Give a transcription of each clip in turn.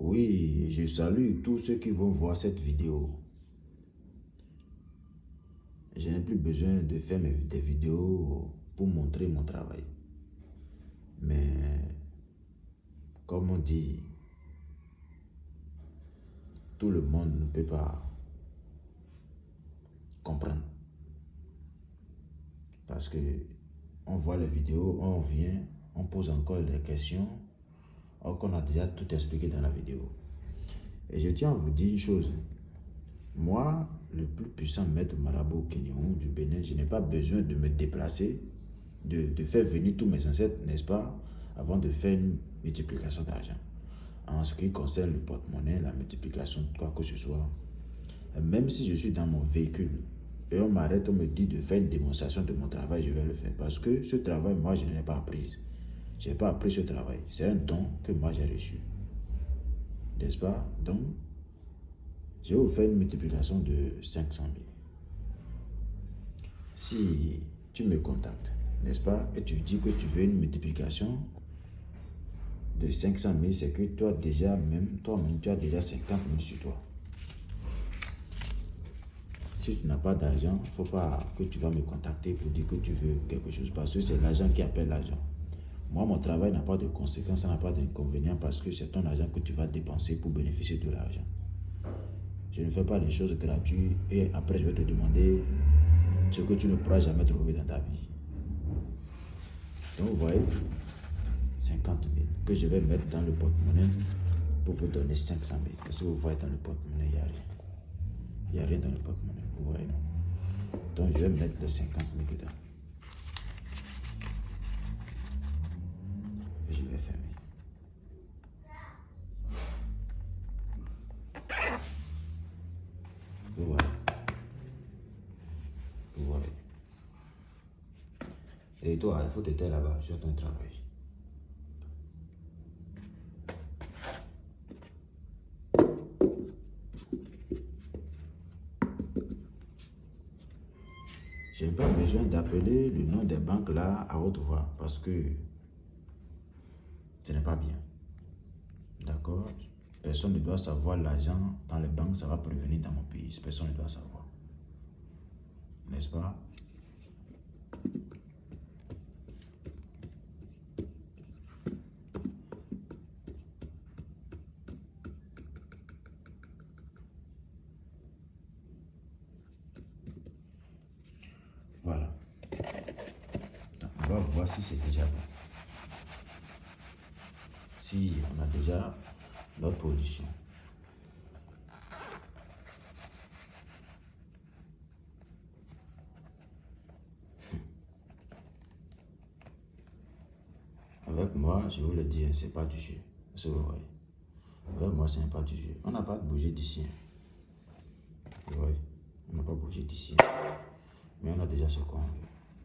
Oui, je salue tous ceux qui vont voir cette vidéo. Je n'ai plus besoin de faire des vidéos pour montrer mon travail. Mais, comme on dit, tout le monde ne peut pas comprendre. Parce que on voit les vidéos, on vient, on pose encore des questions, alors qu'on a déjà tout expliqué dans la vidéo. Et je tiens à vous dire une chose. Moi, le plus puissant maître marabout Kenyon du Bénin, je n'ai pas besoin de me déplacer, de, faire venir tous mes ancêtres, n'est-ce pas, avant de faire une multiplication d'argent. En ce qui concerne le porte-monnaie, la multiplication quoi que ce soit, même si je suis dans mon véhicule et on m'arrête, on me dit de faire une démonstration de mon travail, je vais le faire. Parce que ce travail, moi, je ne l'ai pas appris. Je n'ai pas appris ce travail. C'est un don que moi, j'ai reçu. N'est-ce pas? Donc, vous faire une multiplication de 500 000. Si tu me contactes, n'est-ce pas, et tu dis que tu veux une multiplication de 500 000, c'est que toi déjà, même toi-même, tu as déjà 50 000 sur toi. Si tu n'as pas d'argent, il ne faut pas que tu vas me contacter pour dire que tu veux quelque chose, parce que c'est l'argent qui appelle l'argent. Moi, mon travail n'a pas de conséquences, ça n'a pas d'inconvénient, parce que c'est ton argent que tu vas dépenser pour bénéficier de l'argent. Je ne fais pas les choses gratuites et après je vais te demander ce que tu ne pourras jamais trouver dans ta vie. Donc vous voyez, 50 000 que je vais mettre dans le porte-monnaie pour vous donner 500 000. Parce que vous voyez dans le porte-monnaie, il n'y a rien. Il n'y a rien dans le porte-monnaie, vous voyez non? Donc je vais mettre les 50 000 dedans. Et toi, il faut te taire là-bas sur ton travail. Je n'ai pas besoin d'appeler le nom des banques là à haute voix parce que ce n'est pas bien. D'accord? Personne ne doit savoir l'argent dans les banques, ça va prévenir dans mon pays. Personne ne doit savoir. N'est-ce pas? Si c'est déjà bon. Si on a déjà notre position. Avec moi, je vous le dis, hein, c'est pas du jeu. vous voyez? Avec moi, ce n'est pas du jeu. On n'a pas bougé d'ici. Hein. On n'a pas bougé d'ici. Mais on a déjà ce qu'on veut.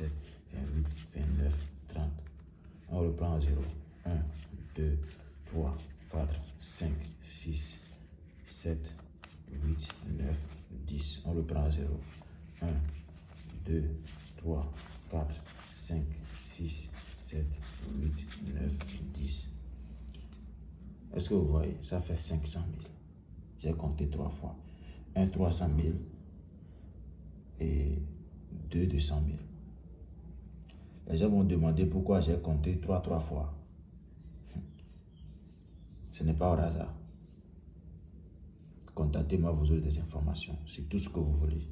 27, 28, 29, 30. On reprend à 0. 1, 2, 3, 4, 5, 6, 7, 8, 9, 10. On reprend à 0. 1, 2, 3, 4, 5, 6, 7, 8, 9, 10. Est-ce que vous voyez? Ça fait 500 000. J'ai compté trois fois. 1 300 000 et 2 200 000. Les gens vont demander pourquoi j'ai compté 3 3 fois. Ce n'est pas au hasard. Contactez-moi, vous aurez des informations sur tout ce que vous voulez.